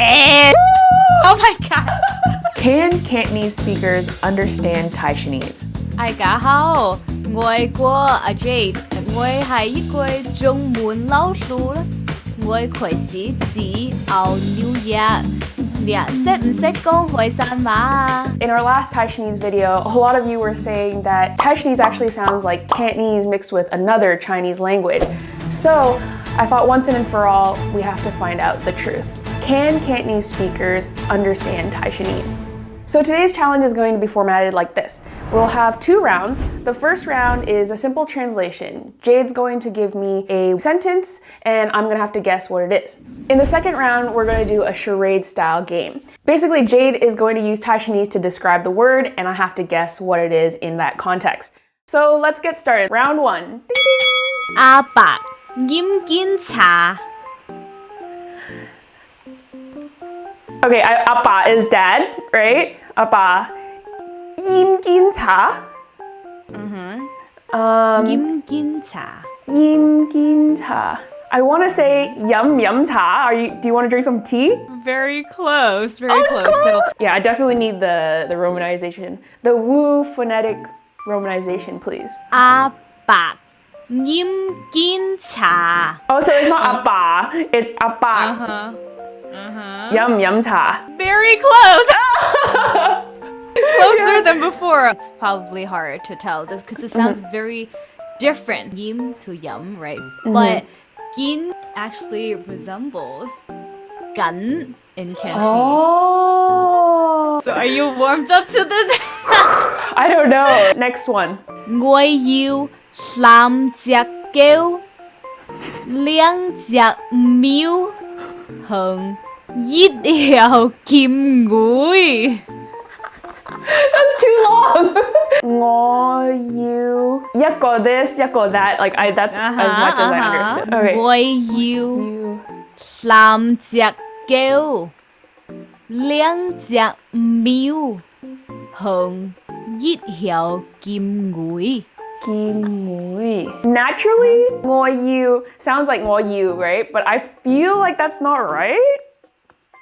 Yeah! Oh my god! Can Cantonese speakers understand Taishanese? 大家好，我系阿 Jade，我系一个中文老师啦。我开始自澳纽约，你识唔识讲海山话啊？ In our last Taishanese video, a lot of you were saying that Taishanese actually sounds like Cantonese mixed with another Chinese language. So I thought once and for all, we have to find out the truth. can Cantonese speakers understand Taishanese? So today's challenge is going to be formatted like this. We'll have two rounds. The first round is a simple translation. Jade's going to give me a sentence and I'm gonna have to guess what it is. In the second round, we're gonna do a charade style game. Basically, Jade is going to use Taishanese to describe the word and I have to guess what it is in that context. So let's get started. Round one. Ding, ding. 차. Okay, Appa is dad, right? Appa. 임긴차. Mm-hmm. Um, 임긴차. 임긴차. I want to say yum yum cha. Are you? Do you want to drink some tea? Very close. Very oh, close. So yeah, I definitely need the the romanization, the Wu phonetic romanization, please. Appa. Nim cha. Oh, so it's not appa. It's appa. Uh -huh. Uh-huh. Yum yum cha. Very close. Closer yeah. than before. It's probably hard to tell this because it sounds mm -hmm. very different. Yim to yum, right? Mm -hmm. But gin actually resembles gan in Cantonese. Oh. So are you warmed up to this? I don't know. Next one. Ngoi yu lam jiak liang jiak miu hơn giết kim gối That's too long. Ngo you yako this yako that like I that's uh -huh, as uh-huh, much uh -huh. as I uh-huh. understand. Okay. Boy you. you. Slam kêu. Liang jack miu. Hồng giết hiệu kim ngũi. Kimui. Naturally, Moyu sounds like Moyu, right? But I feel like that's not right.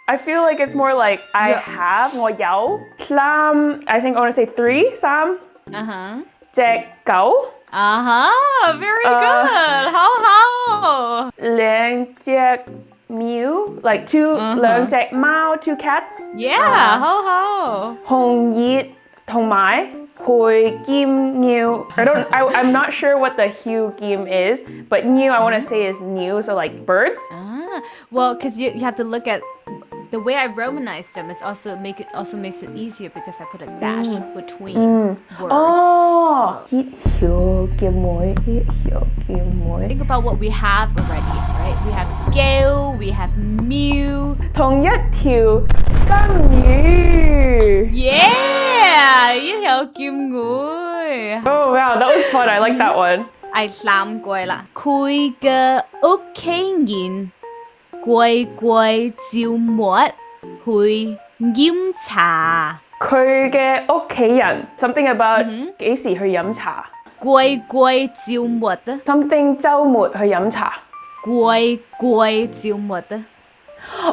I feel like it's more like I yeah. have Moyao. Slam, I think I want to say three, Sam. Uh-huh. Jekao. Uh-huh, very uh, good. How how? Liang Mew, like two uh -huh. Jack Mao, two cats. Yeah, uh, how how? Hong Yi, Tong Mai. 培剑鸟 I don't I, I'm not sure what the hue game is but new I want to say is new so like birds Ah, well, because you, you have to look at the way I romanized them. Is also make it also makes it easier because I put a dash between words. oh hue game妹 hue game 妹 Think about what we have already, right? We have Gale, we have Mew. 同一条金鱼 Yeah, 一条剑鱼。 oh wow that was fun I like that one 第三句啦，佢嘅屋企人贵贵照末去饮茶。佢嘅屋企人 something about 几时去饮茶贵贵照末啊！ something 周末去饮茶贵贵照末啊！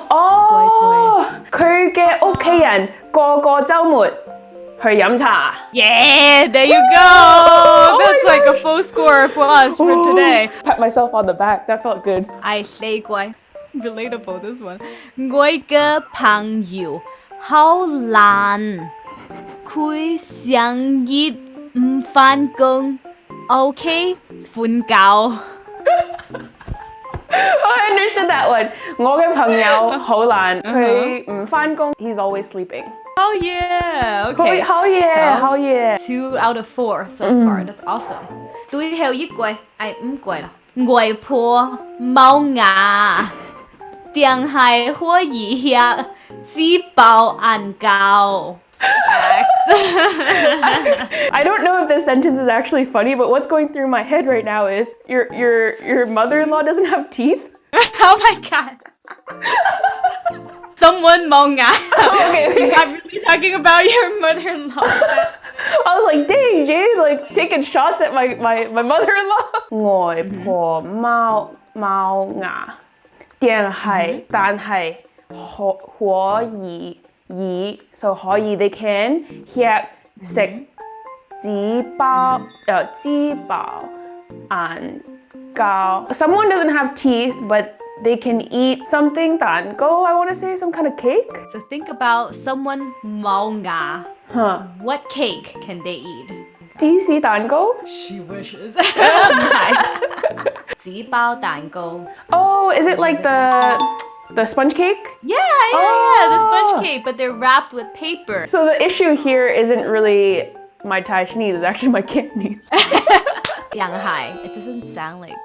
哦，佢嘅屋企人个个周末 去饮茶。 Yeah, there you go. That's like a full score for us for today. Pat myself on the back. That felt good. 第四句，relatable this one。我嘅朋友好懒，佢成日唔返工，OK 瞓觉。 Oh, I understood that one. 我嘅朋友好懒，佢唔返工。He's always sleeping. Oh yeah! Okay. Hell yeah! Hell yeah! Two out of four so mm. far. That's awesome. Túi heo giúp quầy. Ai cũng quầy là. Po mau ngà. Tiền hài bảo ăn gao. I, I don't know if this sentence is actually funny, but what's going through my head right now is your your your mother-in-law doesn't have teeth. oh my god. Someone 冇牙。 Okay, okay. I'm really talking about your mother-in-law. I was like, dang, Jade, like taking shots at my my, my mother-in-law. 外婆冇冇牙，定系但系 ho- 可以以 so 可以 they can 吃食纸包诶纸包眼 gao. Someone doesn't have teeth, but they can eat something dango, I want to say, some kind of cake. So think about someone maonga. Huh. What cake can they eat? DC tango. She wishes. Oh Zibao tango. Oh, is it like the... The sponge cake? Yeah, yeah, oh. yeah, the sponge oh. cake, but they're wrapped with paper. So the issue here isn't really my Thai it's actually my Cantonese. Yanghai. It doesn't sound like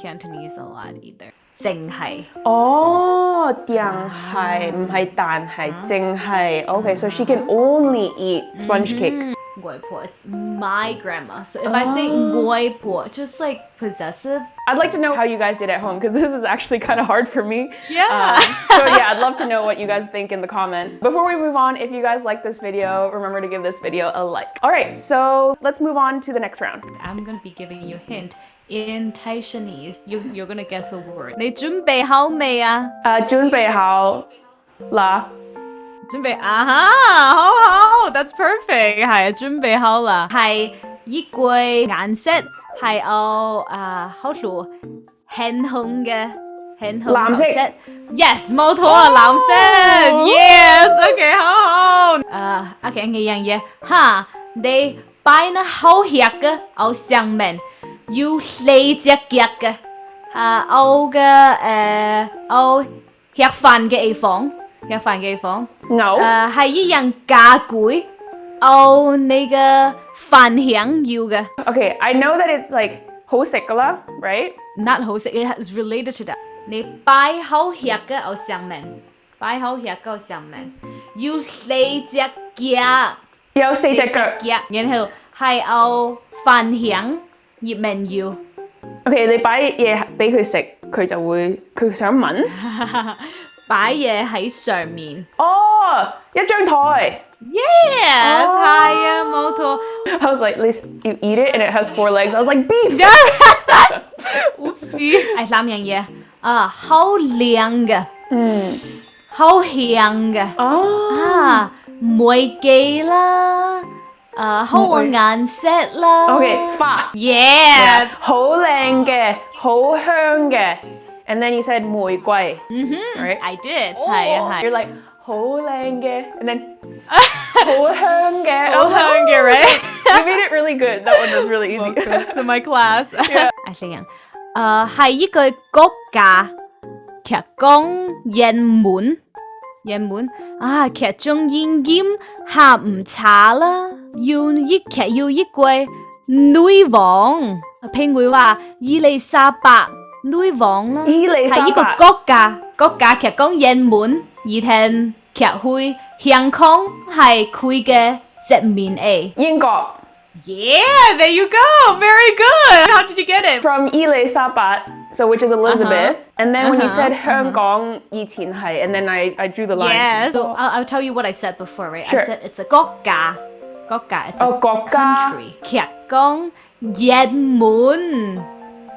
Cantonese a lot either. 净系 oh, 定系唔系但系净系 Okay, so she can only eat sponge cake. Goipor. It's my grandma. So if oh. I say oh. Goipor, just like possessive. I'd like to know how you guys did at home because this is actually kind of hard for me. Yeah. Um, so yeah, I'd love to know what you guys think in the comments. Before we move on, if you guys like this video, remember to give this video a like. All right, so let's move on to the next round. I'm going to be giving you a hint in Taishanese. You, you're going to guess a word. 你准备好没啊? Uh, 准备好啦。准备啊哈，好好，That's perfect，系啊，准备好啦，系衣柜颜色系有啊好多很红嘅，很红蓝色，Yes，冇错啊，蓝色，Yes，OK，好好，诶，OK，嘅样嘢，哈，你摆那好吃嘅喺上面，要四只脚嘅，啊，有嘅诶，有吃饭嘅地方， 吃饭嘅地方。牛诶系一样家具，有你嘅饭香要嘅 Okay, I know that it's like 好食㗎啦，right? ，not 好食，it is related to that。你摆好吃嘅喺上面，摆好吃嘅喺上面，要四只脚，有四只脚。脚，然后系有饭香入面要。 OK，你摆嘢俾佢食，佢就会佢想闻。 擺嘢喺上面哦，一張台。，yes，哦係啊，冇錯。I was like, least you eat it and it has four legs. I was like, beef. Oopsie！係三樣嘢啊，好靚嘅，嗯，好香嘅。哦，啊，梅記啦，啊，好嘅顏色啦。OK，花。Yes，好靚嘅，好香嘅。And then you said 玫瑰。Right? I did，系啊 You're 系。 like 好靓嘅，and then 好香嘅。好香嘅 right？ You made it really good. That one was really easy. Welcome to my class。I think，诶系一个国家剧讲人满，人满啊剧中演员下午茶啦，要一剧要一季女王，譬如话伊丽莎白 nuôi vọng là ý là sao cái quốc gia quốc gia cái con dân muốn như thế cái hội hàng không hay khơi cái dân miền ấy Anh Quốc Yeah, there you go. Very good. How did you get it? From Ile Sapat, so which is Elizabeth. Uh -huh. And then uh -huh. when you uh-huh. said Hong uh-huh. Kong Yitin Hai, and then I, I drew the line. Yeah, so I'll, I'll, tell you what I said before, right? Sure. I said it's a Gokka. Gokka. It's oh, a Gokka. country. Kya Gong Yed Moon.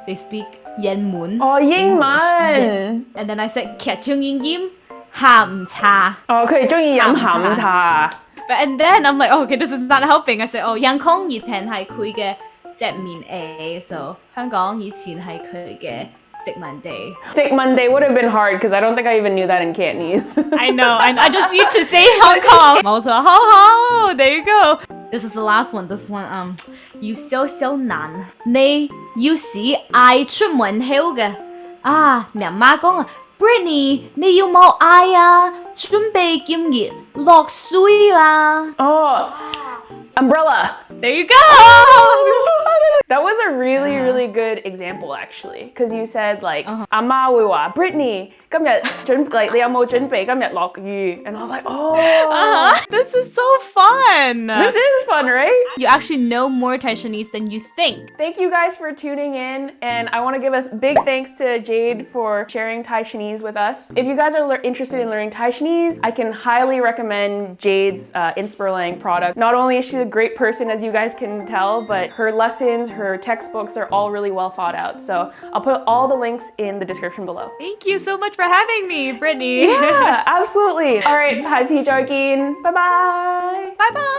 They speak 人满。哦，英文。 And then I said 剧中演员下午茶。哦，佢哋中意饮下午茶。 But and then I'm like, oh, okay, this is not helping. I said, oh, 香港以前系佢嘅殖民地，so 香港以前系佢嘅殖民地。殖民地 would have been hard because I don't think I even knew that in Cantonese. I know, I, I just need to say Hong Kong. 冇错，好好，there you go. This is the last one. This one, um, 要少少难。你要是嗌出门口嘅啊，你阿妈讲啊，Britney，你要冇嗌啊？准备今日落水啦。 oh, umbrella. There you go. That was a really, really good example actually, because you said like, Uh-huh. 阿妈会话 Brittany 今日准 like 你有冇准备今日落雨? And I was like, oh, Uh-huh. This is so fun. this is fun, right? you actually know more Taiwanese than you think. Thank you guys for tuning in, and I want to give a big thanks to Jade for sharing Thai Chinese with us. If you guys are lear- interested in learning Thai Chinese, I can highly recommend Jade's uh, Inspirlang product. Not only is she a great person, as you you guys can tell, but her lessons, her textbooks are all really well thought out. So I'll put all the links in the description below. Thank you so much for having me, Brittany. Yeah, absolutely. All right, how's he joking? Bye-bye. Bye-bye.